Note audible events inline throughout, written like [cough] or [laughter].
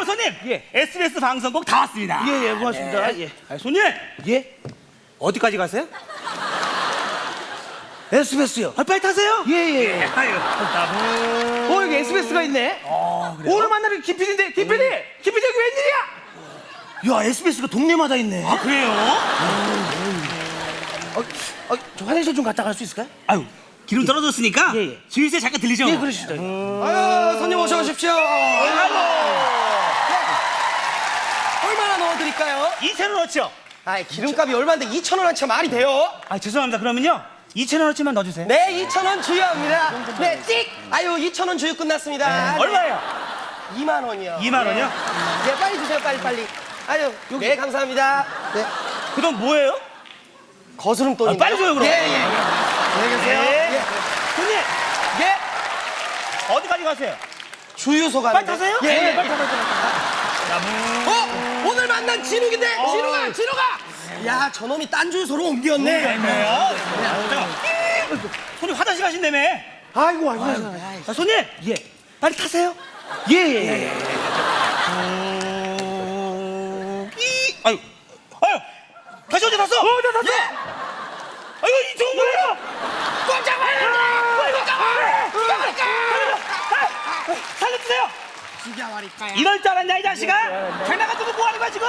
아유 손님. 예. SBS 방송국 다 왔습니다. 예, 예, 고맙습니다. 예. 아, 손님 예? 어디까지 가세요? SBS요. 아, 빨리 타세요. 예, 예. 아유, 나 어, 여기 SBS가 있네. 어, 그래요? 오늘 만나는 김PD인데, 김PD! 김PD 여기 웬일이야? 야, SBS가 동네마다 있네. 아 그래요? 어, 어, 저 화장실 좀 갔다 갈 수 있을까요? 아유 기름 떨어졌으니까 예, 예. 주유소에 잠깐 들리죠. 예, 그러시죠. 아유, 손님 어서 오십시오. 얼마나 넣어드릴까요? 2천 원어치요. 아, 기름값이 얼마인데 2천 원 한채 말이 돼요? 아 죄송합니다. 그러면요 2천 원어치만 넣어주세요. 네, 2천 원 주유합니다. 네, 찍. 아유, 2천 원 주유 끝났습니다. 네, 얼마예요? 2만 원이요. 2만 원이요? 네, 빨리 주세요, 빨리 빨리. 아유, 네, 감사합니다. 네, 그동 뭐예요? 거스름 돈이. 아, 빨리 줘요, 그럼. 예, 예. 예. 안녕히 계세요. 네. 예. 손님 예. 어디까지 가세요? 주유소 가는 빨리 타세요? 예, 네, 예. 빨리 타세요. 어? 오늘 만난 진욱인데? 어. 진욱아, 진욱아! 야, 저놈이 딴 주유소로 옮겼네. 뭐야? 잠깐. 손님 화장실 가신다며. 아이고, 아이고, 아이고. 아, 손님 예. 빨리 타세요. 예, 예, 예. 이 아유 아유 다시 언제 탔어? 어, 나 탔어. 아유 이 좋은 거예요. 깜짝 놀랐네. 깜짝 놀랐네. 살려주세요. 죽여버릴까요? 이럴 줄 알았냐 이 자식아? 장난감 두고 뭐 하는 거야 지금?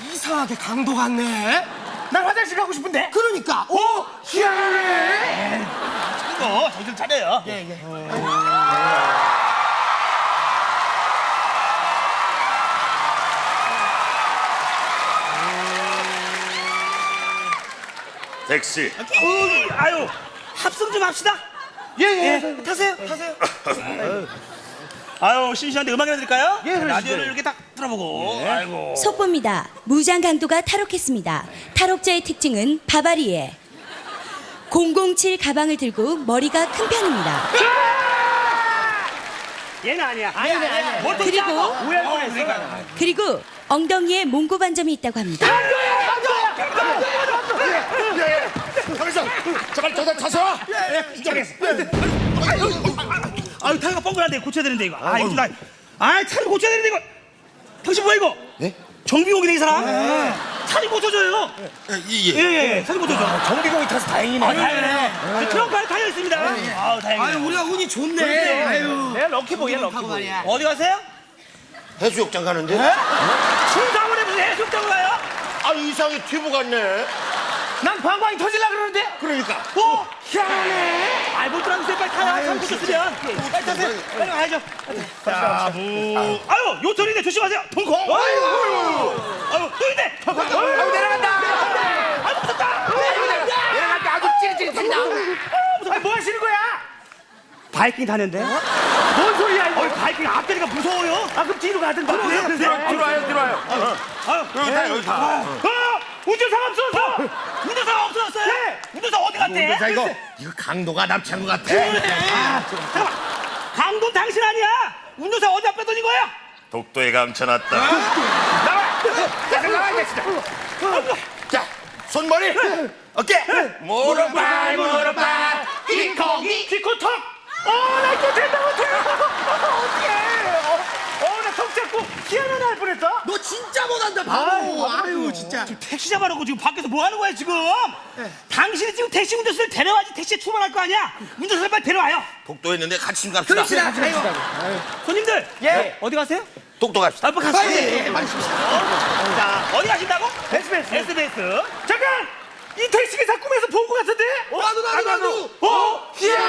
이상하게 강도 같네. 난 화장실 가고 싶은데. 그러니까. 오, 희한하네. 이거 정신 차려요. 예, 예. 택시 어이, 아유 합성 좀 합시다. 예, 예. 예, 타세요, 타세요. [laughs] 아유 심심한데 음악이나 드릴까요? 예. 라디오를 이렇게 딱 들어보고. 아이고. 속보입니다. 무장 강도가 탈옥했습니다. 탈옥자의 특징은 바바리에 007 가방을 들고 머리가 큰 편입니다. 얘는 아니야. 아니네, 아니네. 뭘또 그리고 짜고? 오해할 뻔했어. 그리고 엉덩이에 몽고 반점이 있다고 합니다. 가만있어 제발 저다 타서 아유 타이가 뻥글한데 고쳐야 되는데 이거. 아 이거 나. 아 차를 고쳐야 되는데 이거. 당신 뭐야 이거? 네? 정비공이네 이 사람. 차를 고쳐줘요. 이예 예 예. 차를 고쳐줘. 정비공이 타서 다행이네. 아 다행이네. 저 트렁크 안에 달려 있습니다. 아우 다행이네. 아유, 우리가 운이 좋네. 그러네. 아유. 내가 럭키보이야, 럭키보이. 어디 가세요? 해수욕장 가는데 충상원에 무슨 해수욕장 가요? 아 이상이 튜브 같네 난 방광이 터질라 그러는데. 그러니까 어? 희한하네. 아이 못 들어가세요 빨리 타요. 참 고쳤으면. 빨리 가야죠. 자, 무. 아유 요철이네 조심하세요. 덩콩. 아유. 아유 또 있네. 아유 내려간다. 아유 무섭다. 내려갈 때 아주 찌릿찌릿한다. 아, 뭐 하시는 거야? 바이킹 타는데? 뭔 소리야, 이거? 바이킹 앞다리가 무서워요. 아, 그럼 뒤로 가든가. 들어와요 들어와요 아유. 여기 타 여기 타 어! 운전사가 없어졌어! 운전사가 없어졌어요? 네. 운전사 어디 갔대? 자 이거 이거 강도가 납치한 것 같아 아, 잠깐만. 강도 당신 아니야? 운전사 어디다 빼돌린 거야? 독도에 감춰놨다. 자 손머리! 어깨! 무릎발 무릎발 기코기! 기코턱 어나 이거 된다 못해. [laughs] 어떡해. 어 나 턱 잡고 희한한 날 뻔했다 너 진짜 못한다, 바보. 아유, 진짜. 지금 택시 잡아놓고 지금 밖에서 뭐 하는 거야 지금? 당신이 지금 택시 운전수를 데려와야지 택시에 출발할 거 아니야? 운전수를 빨리 데려와요. 독도에 있는데 같이 좀 갑시다 그럽시다. 아유. 손님들. 예. 어디 가세요? 독도 갑시다 아, 빨리 가세요. 예, 예, 빨리. 자, 어디 가신다고? SBS. SBS. 잠깐 이 택시 기사 꿈에서 본 것 같은데 나도, 나도, 나도. 어 희한하네